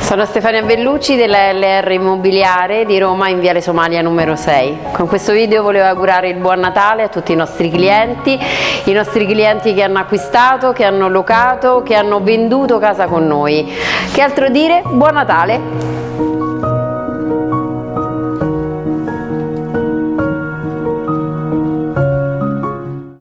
Sono Stefania Bellucci della LR Immobiliare di Roma in Viale Somalia numero 6. Con questo video volevo augurare il buon Natale a tutti i nostri clienti, i nostri clienti che hanno acquistato, che hanno locato, che hanno venduto casa con noi. Che altro dire? Buon Natale!